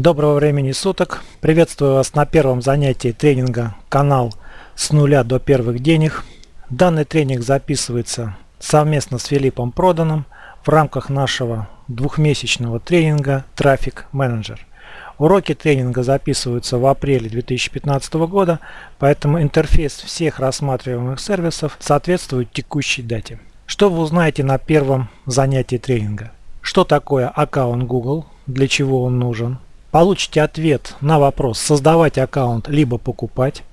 Доброго времени суток. Приветствую вас на первом занятии тренинга канал с нуля до первых денег. Данный тренинг записывается совместно с Филиппом Проданом в рамках нашего двухмесячного тренинга Трафик Менеджер. Уроки тренинга записываются в апреле 2015 года, поэтому интерфейс всех рассматриваемых сервисов соответствует текущей дате. Что вы узнаете на первом занятии тренинга? Что такое аккаунт Google, для чего он нужен, Получите ответ на вопрос создавать аккаунт либо покупать.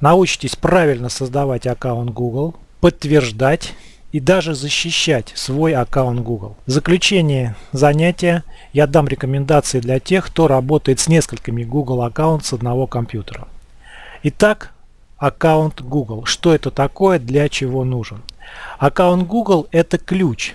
Научитесь правильно создавать аккаунт Google, подтверждать и даже защищать свой аккаунт Google. В заключение занятия я дам рекомендации для тех, кто работает с несколькими Google аккаунт с одного компьютера. Итак, аккаунт Google. Что это такое, для чего нужен? Аккаунт Google это ключ.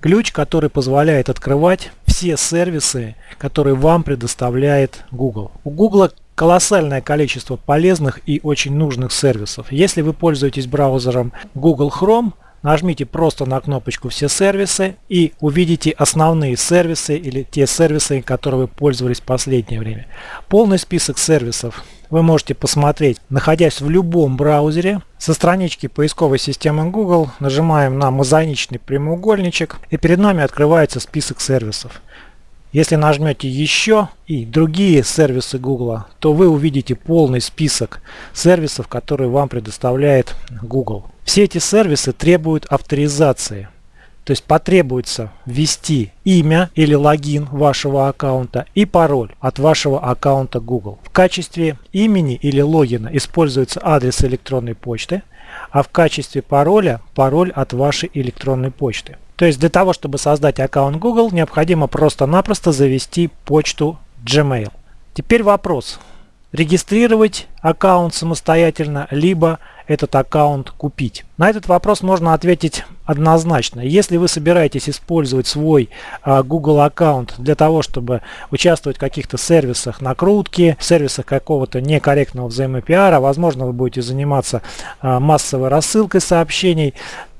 Ключ, который позволяет открывать все сервисы, которые вам предоставляет Google. У Google колоссальное количество полезных и очень нужных сервисов. Если вы пользуетесь браузером Google Chrome, нажмите просто на кнопочку «Все сервисы» и увидите основные сервисы или те сервисы, которые вы пользовались в последнее время. Полный список сервисов вы можете посмотреть, находясь в любом браузере. Со странички поисковой системы Google нажимаем на мозаичный прямоугольничек и перед нами открывается список сервисов. Если нажмете еще и другие сервисы Google, то вы увидите полный список сервисов, которые вам предоставляет Google. Все эти сервисы требуют авторизации. То есть потребуется ввести имя или логин вашего аккаунта и пароль от вашего аккаунта Google. В качестве имени или логина используется адрес электронной почты, а в качестве пароля пароль от вашей электронной почты. То есть для того, чтобы создать аккаунт Google, необходимо просто-напросто завести почту Gmail. Теперь вопрос. Регистрировать аккаунт самостоятельно, либо этот аккаунт купить? На этот вопрос можно ответить однозначно. Если вы собираетесь использовать свой а, Google аккаунт для того, чтобы участвовать в каких-то сервисах накрутки, сервисах какого-то некорректного взаимопиара, возможно вы будете заниматься а, массовой рассылкой сообщений,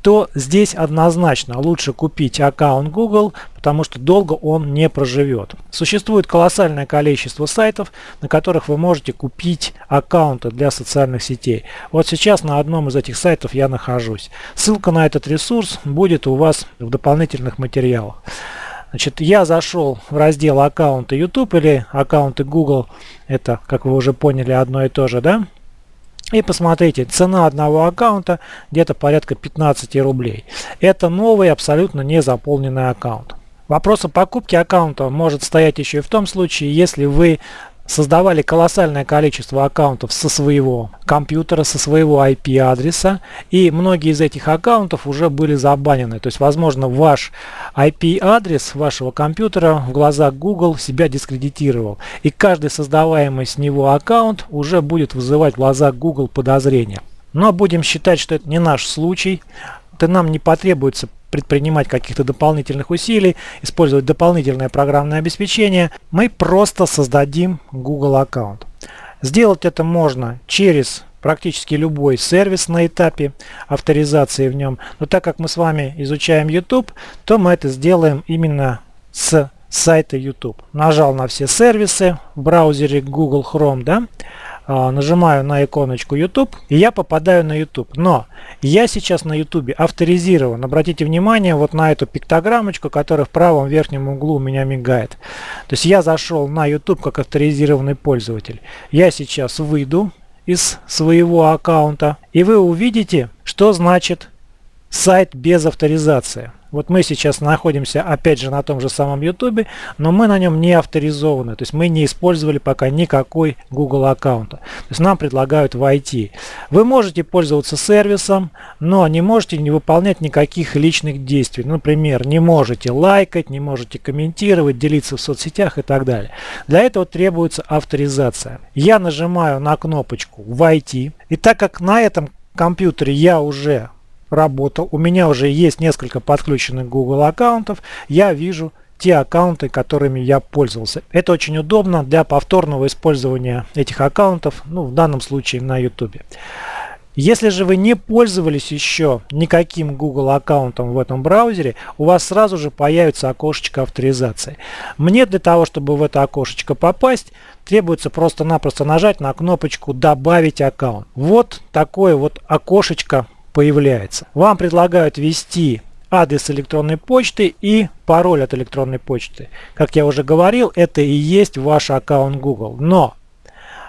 то здесь однозначно лучше купить аккаунт Google, потому что долго он не проживет. Существует колоссальное количество сайтов, на которых вы можете купить аккаунты для социальных сетей. Вот сейчас на одном из этих сайтов я нахожусь. Ссылка на этот ресурс будет у вас в дополнительных материалах. Значит, я зашел в раздел аккаунты YouTube или аккаунты Google. Это, как вы уже поняли, одно и то же, да? И посмотрите, цена одного аккаунта где-то порядка 15 рублей. Это новый, абсолютно не заполненный аккаунт. Вопрос о покупке аккаунта может стоять еще и в том случае, если вы создавали колоссальное количество аккаунтов со своего компьютера, со своего IP-адреса, и многие из этих аккаунтов уже были забанены. То есть, возможно, ваш IP-адрес вашего компьютера в глазах Google себя дискредитировал, и каждый создаваемый с него аккаунт уже будет вызывать в глазах Google подозрения. Но будем считать, что это не наш случай, то нам не потребуется предпринимать каких-то дополнительных усилий, использовать дополнительное программное обеспечение, мы просто создадим Google аккаунт. Сделать это можно через практически любой сервис на этапе авторизации в нем. Но так как мы с вами изучаем YouTube, то мы это сделаем именно с сайта YouTube. Нажал на все сервисы в браузере Google Chrome, да, нажимаю на иконочку YouTube, и я попадаю на YouTube. Но я сейчас на YouTube авторизирован. Обратите внимание вот на эту пиктограммочку, которая в правом верхнем углу у меня мигает. То есть я зашел на YouTube как авторизированный пользователь. Я сейчас выйду из своего аккаунта, и вы увидите, что значит сайт без авторизации. Вот мы сейчас находимся опять же на том же самом YouTube, но мы на нем не авторизованы. То есть мы не использовали пока никакой Google аккаунта. То есть нам предлагают войти. Вы можете пользоваться сервисом, но не можете не выполнять никаких личных действий. Например, не можете лайкать, не можете комментировать, делиться в соцсетях и так далее. Для этого требуется авторизация. Я нажимаю на кнопочку «Войти». И так как на этом компьютере я уже работал, у меня уже есть несколько подключенных Google аккаунтов, я вижу те аккаунты, которыми я пользовался. Это очень удобно для повторного использования этих аккаунтов, ну, в данном случае на YouTube. Если же вы не пользовались еще никаким Google аккаунтом в этом браузере, у вас сразу же появится окошечко авторизации. Мне для того, чтобы в это окошечко попасть, требуется просто-напросто нажать на кнопочку «Добавить аккаунт». Вот такое вот окошечко появляется. Вам предлагают ввести адрес электронной почты и пароль от электронной почты. Как я уже говорил, это и есть ваш аккаунт Google. Но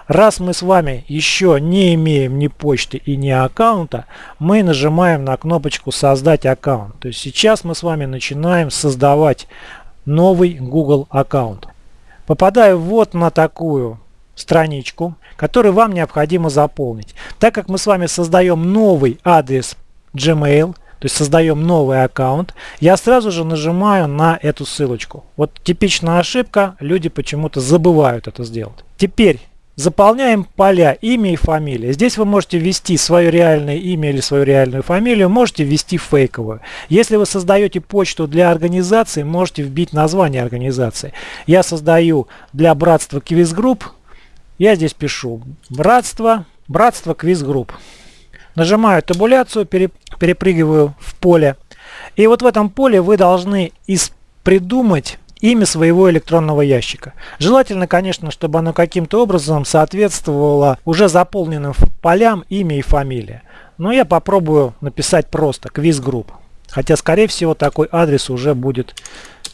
Раз мы с вами еще не имеем ни почты и ни аккаунта, мы нажимаем на кнопочку «Создать аккаунт». То есть сейчас мы с вами начинаем создавать новый Google аккаунт. Попадаю вот на такую страничку, которую вам необходимо заполнить. Так как мы с вами создаем новый адрес Gmail, то есть создаем новый аккаунт, я сразу же нажимаю на эту ссылочку. Вот типичная ошибка, люди почему-то забывают это сделать. Теперь Заполняем поля имя и фамилия. Здесь вы можете ввести свое реальное имя или свою реальную фамилию, можете ввести фейковую. Если вы создаете почту для организации, можете вбить название организации. Я создаю для братства Quiz Group. Я здесь пишу братство, братство Quiz Group. Нажимаю табуляцию, перепрыгиваю в поле. И вот в этом поле вы должны придумать имя своего электронного ящика. Желательно, конечно, чтобы оно каким-то образом соответствовало уже заполненным полям имя и фамилия. Но я попробую написать просто квиз-групп. Хотя, скорее всего, такой адрес уже будет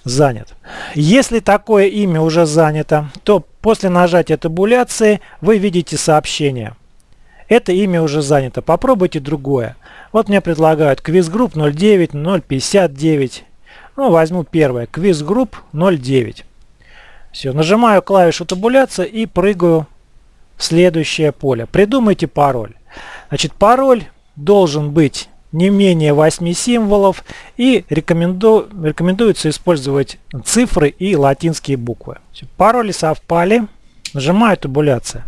занят. Если такое имя уже занято, то после нажатия табуляции вы видите сообщение. Это имя уже занято. Попробуйте другое. Вот мне предлагают квиз-групп 09, 059, ну, возьму первое. Quiz Group 09. Все, нажимаю клавишу табуляция и прыгаю в следующее поле. Придумайте пароль. Значит, пароль должен быть не менее 8 символов и рекоменду, рекомендуется использовать цифры и латинские буквы. Пароли совпали. Нажимаю табуляция.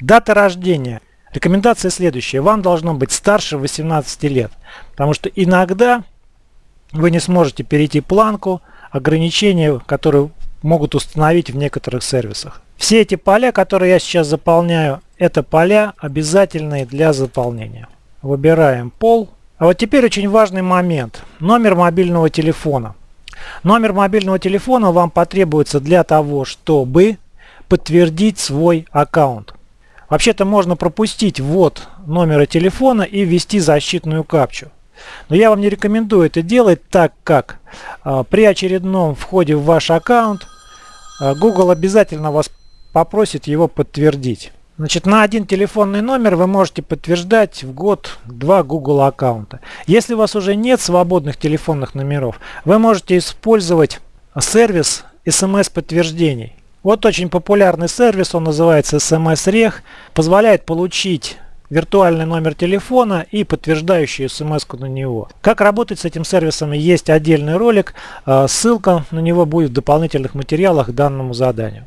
Дата рождения. Рекомендация следующая. Вам должно быть старше 18 лет. Потому что иногда вы не сможете перейти планку ограничения, которые могут установить в некоторых сервисах. Все эти поля, которые я сейчас заполняю, это поля обязательные для заполнения. Выбираем пол. А вот теперь очень важный момент. Номер мобильного телефона. Номер мобильного телефона вам потребуется для того, чтобы подтвердить свой аккаунт. Вообще-то можно пропустить ввод номера телефона и ввести защитную капчу. Но я вам не рекомендую это делать, так как а, при очередном входе в ваш аккаунт а, Google обязательно вас попросит его подтвердить. Значит, на один телефонный номер вы можете подтверждать в год два Google аккаунта. Если у вас уже нет свободных телефонных номеров, вы можете использовать сервис смс-подтверждений. Вот очень популярный сервис, он называется SMS-Reg, позволяет получить виртуальный номер телефона и подтверждающую смс на него. Как работать с этим сервисом есть отдельный ролик, а, ссылка на него будет в дополнительных материалах к данному заданию.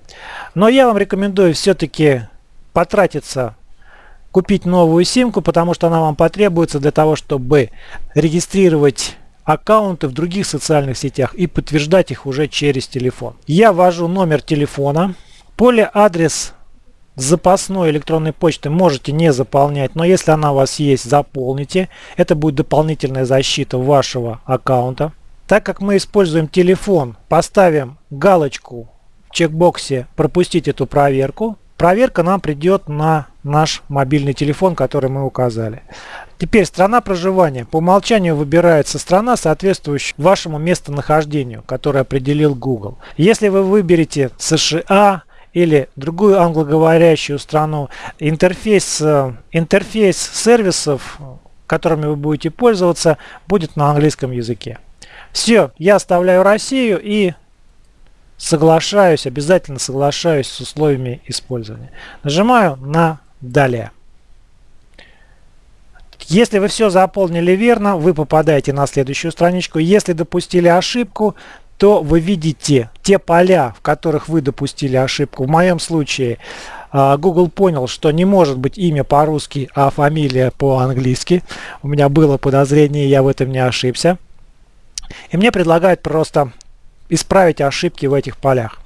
Но я вам рекомендую все-таки потратиться купить новую симку, потому что она вам потребуется для того, чтобы регистрировать аккаунты в других социальных сетях и подтверждать их уже через телефон. Я ввожу номер телефона, поле адрес запасной электронной почты можете не заполнять, но если она у вас есть, заполните. Это будет дополнительная защита вашего аккаунта. Так как мы используем телефон, поставим галочку в чекбоксе «Пропустить эту проверку». Проверка нам придет на наш мобильный телефон, который мы указали. Теперь страна проживания. По умолчанию выбирается страна, соответствующая вашему местонахождению, которое определил Google. Если вы выберете США, или другую англоговорящую страну, интерфейс, э, интерфейс сервисов, которыми вы будете пользоваться, будет на английском языке. Все, я оставляю Россию и соглашаюсь, обязательно соглашаюсь с условиями использования. Нажимаю на «Далее». Если вы все заполнили верно, вы попадаете на следующую страничку. Если допустили ошибку, то вы видите те поля, в которых вы допустили ошибку. В моем случае а, Google понял, что не может быть имя по-русски, а фамилия по-английски. У меня было подозрение, я в этом не ошибся. И мне предлагают просто исправить ошибки в этих полях.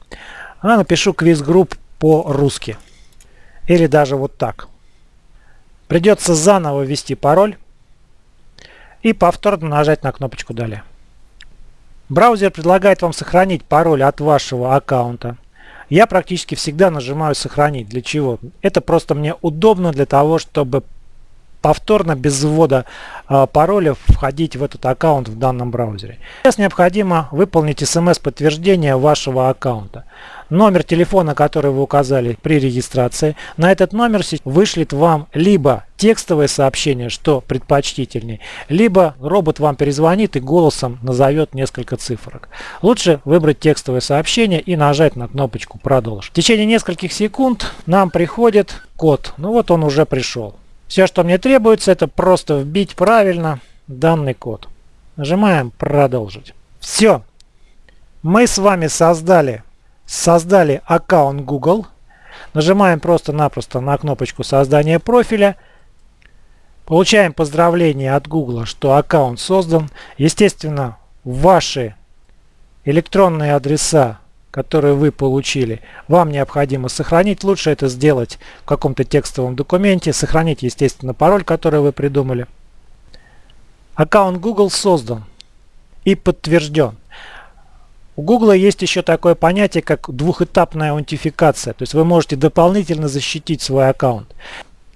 Я напишу квиз групп по-русски. Или даже вот так. Придется заново ввести пароль и повторно нажать на кнопочку «Далее». Браузер предлагает вам сохранить пароль от вашего аккаунта. Я практически всегда нажимаю «Сохранить». Для чего? Это просто мне удобно для того, чтобы повторно без ввода э, пароля входить в этот аккаунт в данном браузере. Сейчас необходимо выполнить смс-подтверждение вашего аккаунта. Номер телефона, который вы указали при регистрации, на этот номер вышлет вам либо текстовое сообщение, что предпочтительней, либо робот вам перезвонит и голосом назовет несколько цифрок. Лучше выбрать текстовое сообщение и нажать на кнопочку «Продолжить». В течение нескольких секунд нам приходит код. Ну вот он уже пришел. Все, что мне требуется, это просто вбить правильно данный код. Нажимаем «Продолжить». Все. Мы с вами создали, создали аккаунт Google. Нажимаем просто-напросто на кнопочку создания профиля. Получаем поздравление от Google, что аккаунт создан. Естественно, ваши электронные адреса которые вы получили, вам необходимо сохранить. Лучше это сделать в каком-то текстовом документе. Сохранить, естественно, пароль, который вы придумали. Аккаунт Google создан и подтвержден. У Google есть еще такое понятие, как двухэтапная аутентификация. То есть вы можете дополнительно защитить свой аккаунт.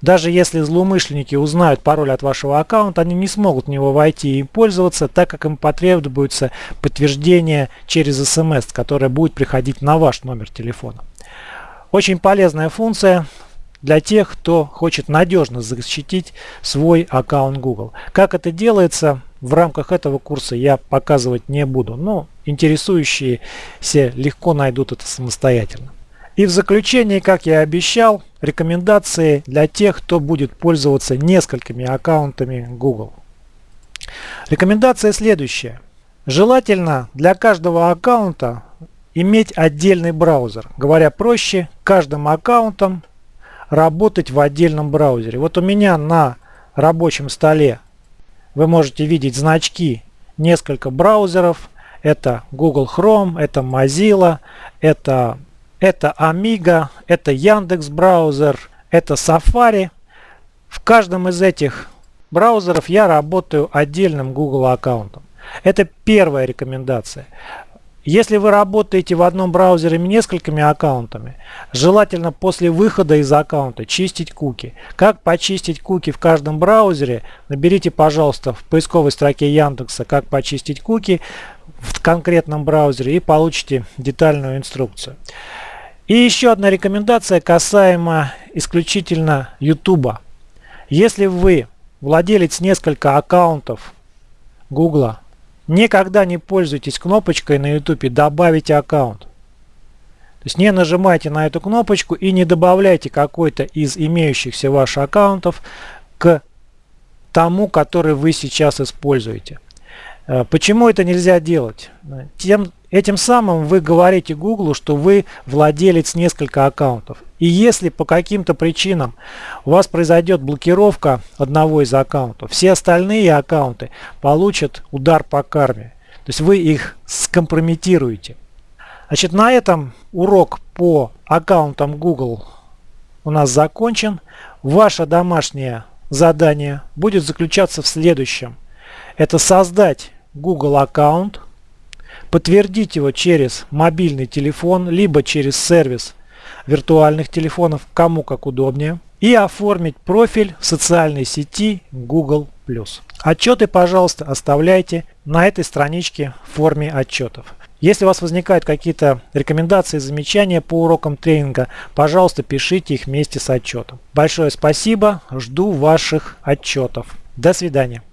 Даже если злоумышленники узнают пароль от вашего аккаунта, они не смогут в него войти и пользоваться, так как им потребуется подтверждение через смс, которое будет приходить на ваш номер телефона. Очень полезная функция для тех, кто хочет надежно защитить свой аккаунт Google. Как это делается, в рамках этого курса я показывать не буду, но интересующиеся легко найдут это самостоятельно. И в заключение, как я и обещал, рекомендации для тех, кто будет пользоваться несколькими аккаунтами Google. Рекомендация следующая. Желательно для каждого аккаунта иметь отдельный браузер. Говоря проще, каждым аккаунтом работать в отдельном браузере. Вот у меня на рабочем столе вы можете видеть значки несколько браузеров. Это Google Chrome, это Mozilla, это это Amiga, это Яндекс браузер, это Safari. В каждом из этих браузеров я работаю отдельным Google аккаунтом. Это первая рекомендация. Если вы работаете в одном браузере несколькими аккаунтами, желательно после выхода из аккаунта чистить куки. Как почистить куки в каждом браузере, наберите, пожалуйста, в поисковой строке Яндекса «Как почистить куки» в конкретном браузере и получите детальную инструкцию. И еще одна рекомендация касаемо исключительно YouTube. Если вы владелец несколько аккаунтов Google, никогда не пользуйтесь кнопочкой на YouTube «Добавить аккаунт». То есть не нажимайте на эту кнопочку и не добавляйте какой-то из имеющихся ваших аккаунтов к тому, который вы сейчас используете. Э, почему это нельзя делать? Тем, Этим самым вы говорите Google, что вы владелец нескольких аккаунтов. И если по каким-то причинам у вас произойдет блокировка одного из аккаунтов, все остальные аккаунты получат удар по карме. То есть вы их скомпрометируете. Значит, на этом урок по аккаунтам Google у нас закончен. Ваше домашнее задание будет заключаться в следующем. Это создать Google аккаунт подтвердить его через мобильный телефон, либо через сервис виртуальных телефонов, кому как удобнее, и оформить профиль в социальной сети Google+. Отчеты, пожалуйста, оставляйте на этой страничке в форме отчетов. Если у вас возникают какие-то рекомендации, замечания по урокам тренинга, пожалуйста, пишите их вместе с отчетом. Большое спасибо, жду ваших отчетов. До свидания.